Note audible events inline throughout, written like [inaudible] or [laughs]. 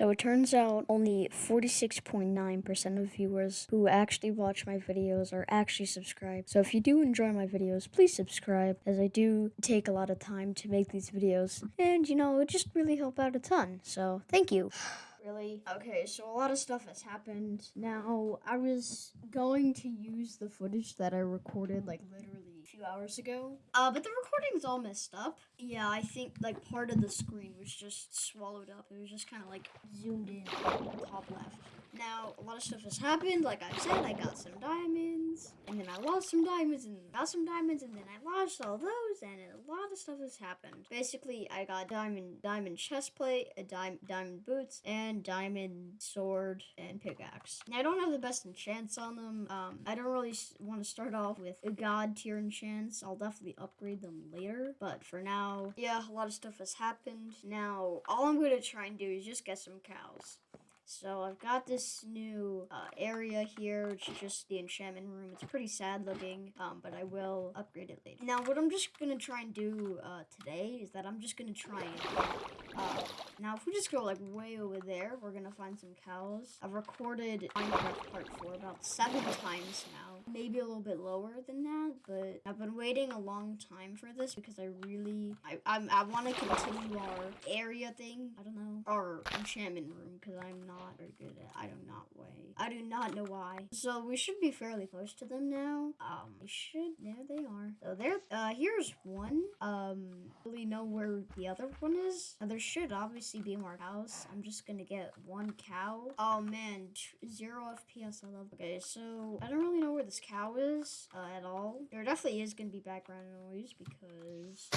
So it turns out only 46.9% of viewers who actually watch my videos are actually subscribed. So if you do enjoy my videos, please subscribe as I do take a lot of time to make these videos. And you know, it just really help out a ton. So thank you. [sighs] Really? Okay, so a lot of stuff has happened. Now, I was going to use the footage that I recorded like literally few hours ago. Uh, but the recording's all messed up. Yeah, I think like part of the screen was just swallowed up. It was just kind of like zoomed in top left. Now, a lot of stuff has happened. Like I said, I got some diamonds, and then I lost some diamonds, and got some diamonds, and then I lost all those, and a lot of stuff has happened. Basically, I got diamond diamond chest plate, a dime, diamond boots, and diamond sword and pickaxe. Now, I don't have the best enchants on them. Um, I don't really want to start off with a god tier I'll definitely upgrade them later, but for now, yeah, a lot of stuff has happened. Now, all I'm going to try and do is just get some cows. So I've got this new uh, area here, which is just the enchantment room. It's pretty sad looking, um, but I will upgrade it later. Now, what I'm just going to try and do uh, today is that I'm just going to try and... Uh, now, if we just go like way over there, we're going to find some cows. I've recorded Minecraft Part 4 about seven [laughs] times now. Maybe a little bit lower than that, but I've been waiting a long time for this because I really... I, I'm, I want to continue our area thing. I don't know. Our enchantment room because I'm not not very good at. I do not weigh. I do not know why. So we should be fairly close to them now. Um, we should. There they are. So there. Uh, here's one. Um, know where the other one is. Uh, there should obviously be more cows. I'm just gonna get one cow. Oh man, zero FPS. I love. Okay, so I don't really know where this cow is uh, at all. There definitely is gonna be background noise because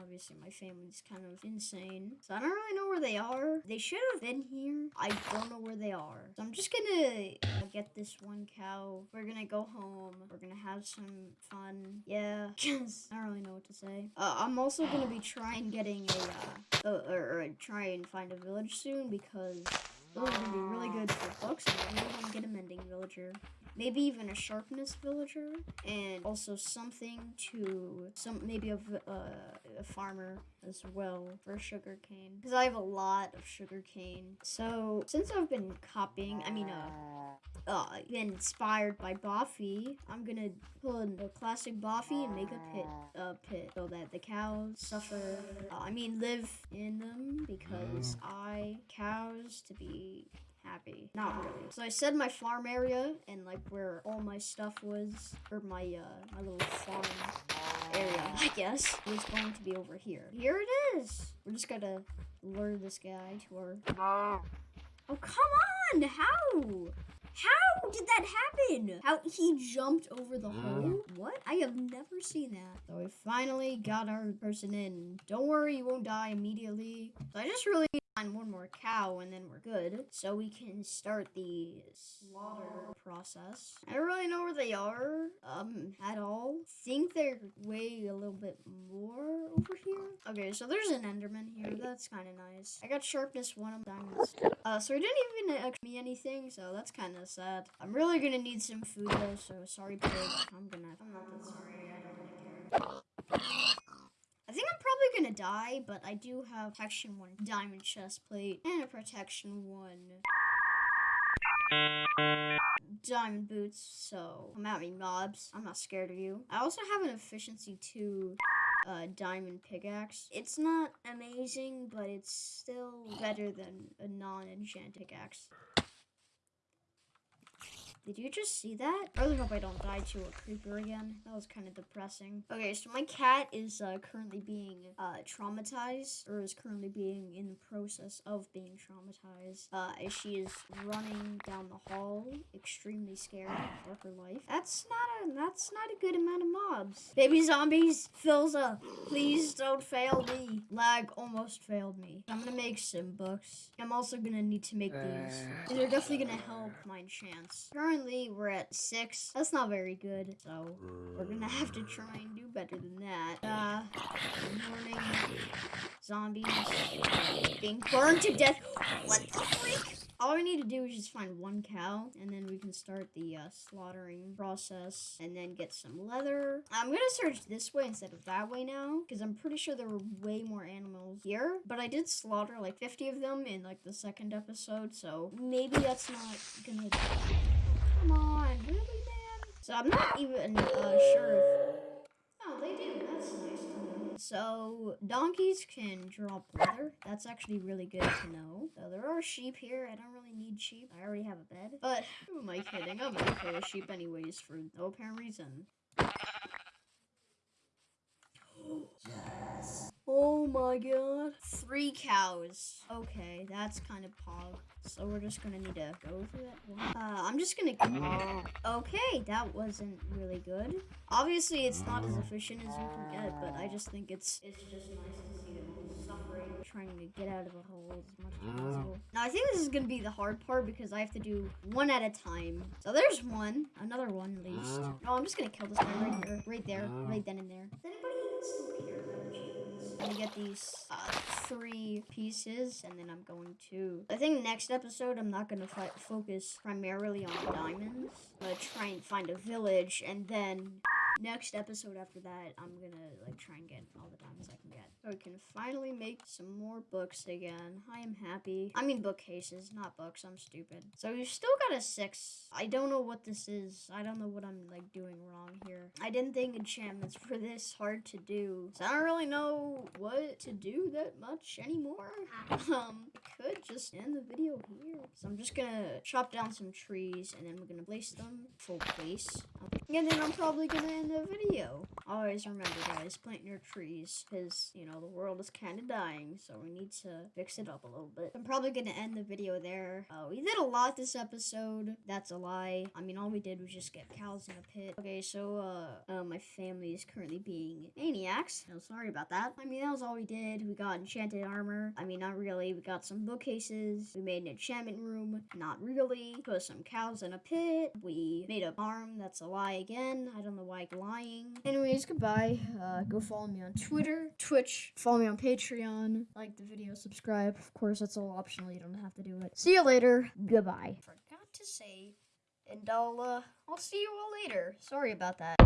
obviously my family's kind of insane. So I don't really know where they are. They should have been here. I don't know where they are. So I'm just gonna get this one cow. We're gonna go home. We're gonna have some fun. Yeah, [laughs] I don't really know what to say. Uh, I'm also gonna be trying getting a, uh, uh, or, or try and find a village soon because those are gonna be really good for books. And I really want to get a mending villager maybe even a sharpness villager, and also something to some maybe a, uh, a farmer as well for sugar cane because I have a lot of sugar cane. So since I've been copying, I mean, uh, uh, been inspired by Boffy, I'm gonna pull in the classic Boffy and make a pit, uh, pit so that the cows suffer. Uh, I mean, live in them because I cows to be happy. Not really. So I said my farm area and like where all my stuff was, or my uh my little farm area, I guess, was going to be over here. Here it is. We're just gonna lure this guy to our. Oh come on! How? How did that happen? How he jumped over the hole? What? I have never seen that. So we finally got our person in. Don't worry, you won't die immediately. So I just really find one more cow and then we're good. So we can start the slaughter process. I don't really know where they are um, at all. think they're way a little bit more over here. Okay, so there's an Enderman here. That's kind of nice. I got sharpness one of diamonds. Uh, so he didn't even ask me anything, so that's kind of sad. I'm really gonna need some food though, so sorry pig. I'm gonna, I'm not that sorry. I don't really care. I think I'm probably gonna die, but I do have protection one diamond chest plate and a protection one diamond boots, so come at me mobs. I'm not scared of you. I also have an efficiency two uh, diamond pickaxe. It's not amazing, but it's still better than a non-enchanted pickaxe. Did you just see that? I really hope I don't die to a creeper again. That was kind of depressing. Okay, so my cat is uh, currently being uh, traumatized, or is currently being in the process of being traumatized, uh, as she is running down the hall, extremely scared for her life. That's not a that's not a good amount of mobs. Baby zombies, fills up. Please don't fail me. Lag almost failed me. I'm gonna make some books. I'm also gonna need to make these. They're definitely gonna help my chance. Currently currently we're at six. That's not very good. So we're gonna have to try and do better than that. Uh, morning. Zombies being burned to death. What the freak? All we need to do is just find one cow, and then we can start the uh, slaughtering process, and then get some leather. I'm gonna search this way instead of that way now, because I'm pretty sure there were way more animals here. But I did slaughter like 50 of them in like the second episode, so maybe that's not gonna. Come on, really, man? So I'm not even uh, sure if. Oh, they do. That's nice to. So donkeys can drop leather. That's actually really good to know. So there are sheep here. I don't really need sheep. I already have a bed. But who am I kidding? I'm okay a sheep anyways for no apparent reason. [gasps] Yes. Oh my god. Three cows. Okay, that's kind of pog. So we're just gonna need to go through that. Uh, I'm just gonna. Okay, that wasn't really good. Obviously, it's not as efficient as you can get, but I just think it's it's just nice to see them suffering, trying to get out of the hole as much as possible. Now I think this is gonna be the hard part because I have to do one at a time. So there's one, another one at least. Oh, I'm just gonna kill this guy right here, right there, right then and there. Is anybody still here? Gonna get these uh, three pieces, and then I'm going to. I think next episode I'm not gonna focus primarily on diamonds. I'm gonna try and find a village, and then next episode after that I'm gonna like try and get all the diamonds I can get. So we can finally make some more books again. I am happy. I mean bookcases, not books. I'm stupid. So we've still got a six. I don't know what this is. I don't know what I'm like doing wrong here. I didn't think enchantments [laughs] were this hard to do. So I don't really know what to do that much anymore. [laughs] Um, I could just end the video here. So I'm just gonna chop down some trees and then we're gonna place them full place. And then I'm probably gonna the video. Always remember guys, plant your trees because, you know, the world is kind of dying. So we need to fix it up a little bit. I'm probably gonna end the video there. Uh, we did a lot this episode. That's a lie. I mean, all we did was just get cows in a pit. Okay, so, uh, uh my family is currently being maniacs. No, sorry about that. I mean, that was all we did. We got enchanted armor. I mean, not really. We got some bookcases. We made an enchantment room. Not really. Put some cows in a pit. We made a farm. That's a lie again. I don't know why I'm lying. Anyways, goodbye. Uh, go follow me on Twitter, Twitch. Follow me on Patreon. Like the video, subscribe. Of course, that's all optional. You don't have to do it. See you later. Goodbye. Forgot to say, and I'll uh, I'll see you all later. Sorry about that.